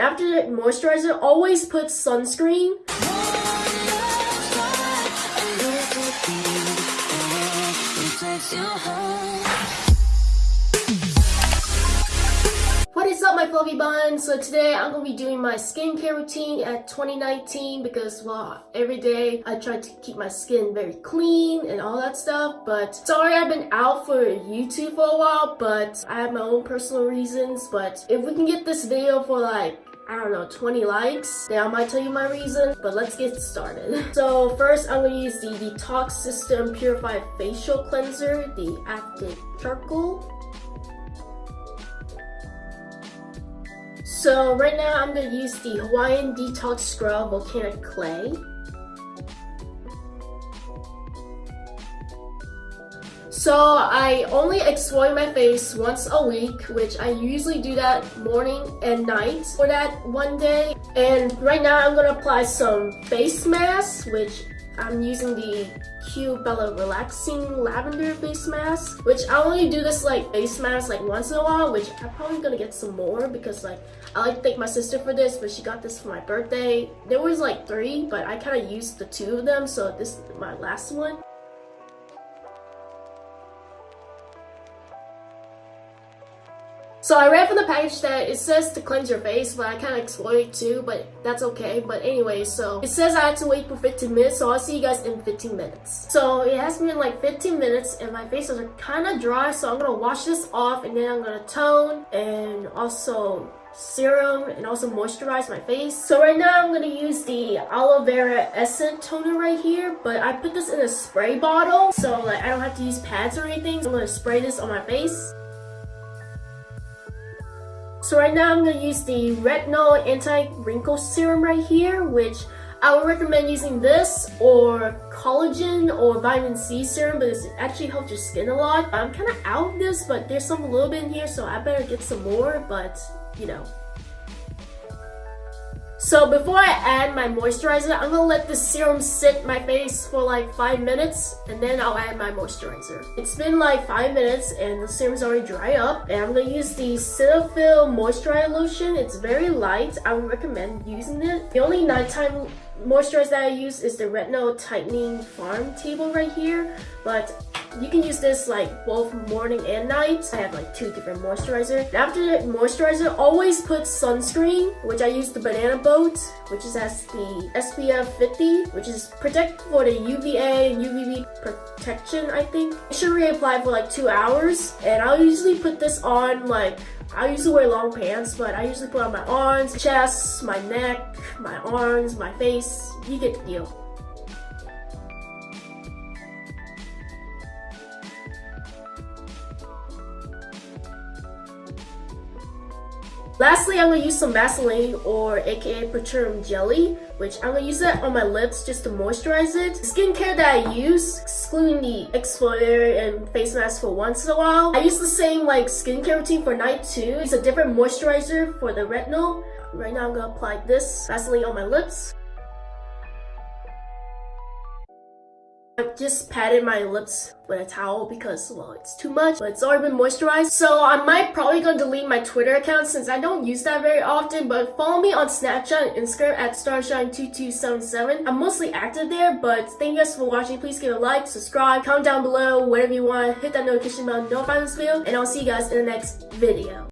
After the moisturizer, always put sunscreen. What is up my fluffy buns? So today I'm going to be doing my skincare routine at 2019 because well every day I try to keep my skin very clean and all that stuff but sorry I've been out for YouTube for a while but I have my own personal reasons but if we can get this video for like I don't know, 20 likes, then I might tell you my reason, but let's get started. So first, I'm gonna use the Detox System Purified Facial Cleanser, the Active Charcoal. So right now, I'm gonna use the Hawaiian Detox Scrub Volcanic Clay. So I only exfoliate my face once a week, which I usually do that morning and night for that one day. And right now I'm gonna apply some face mask, which I'm using the Q Bella Relaxing Lavender Face Mask, which I only do this like face mask like once in a while, which I'm probably gonna get some more because like I like to thank my sister for this, but she got this for my birthday. There was like three, but I kind of used the two of them, so this is my last one. So I read from the package that it says to cleanse your face, but I kind of exfoliate too, but that's okay. But anyway, so it says I have to wait for 15 minutes, so I'll see you guys in 15 minutes. So it has been like 15 minutes and my face is kind of dry, so I'm going to wash this off and then I'm going to tone and also serum and also moisturize my face. So right now I'm going to use the aloe vera essence toner right here, but I put this in a spray bottle, so like I don't have to use pads or anything. So I'm going to spray this on my face. So right now I'm going to use the Retinol Anti-Wrinkle Serum right here, which I would recommend using this or collagen or vitamin C serum because it actually helps your skin a lot. I'm kind of out of this, but there's some a little bit in here, so I better get some more, but you know, so before I add my moisturizer, I'm gonna let the serum sit my face for like 5 minutes and then I'll add my moisturizer. It's been like 5 minutes and the serum's already dry up and I'm gonna use the Cetaphil Moisturizer Lotion. It's very light. I would recommend using it. The only nighttime moisturizer that I use is the Retinol Tightening Farm Table right here but you can use this like both morning and night. I have like two different moisturizer. After the moisturizer, always put sunscreen, which I use the Banana Boat, which is has the SPF 50, which is protect for the UVA and UVB protection, I think. I should reapply for like two hours, and I'll usually put this on like I usually wear long pants, but I usually put on my arms, chest, my neck, my arms, my face. You get the deal. Lastly, I'm to use some Vaseline or aka Petroleum Jelly, which I'm to use that on my lips just to moisturize it. The skincare that I use, excluding the exfoliator and face mask for once in a while, I use the same like skincare routine for night too. It's a different moisturizer for the retinol. Right now I'm to apply this Vaseline on my lips. I just patted my lips with a towel because, well, it's too much, but it's already been moisturized. So I might probably gonna delete my Twitter account since I don't use that very often, but follow me on Snapchat and Instagram at starshine2277. I'm mostly active there, but thank you guys for watching. Please give a like, subscribe, comment down below, whatever you want. Hit that notification bell, notify this video, and I'll see you guys in the next video.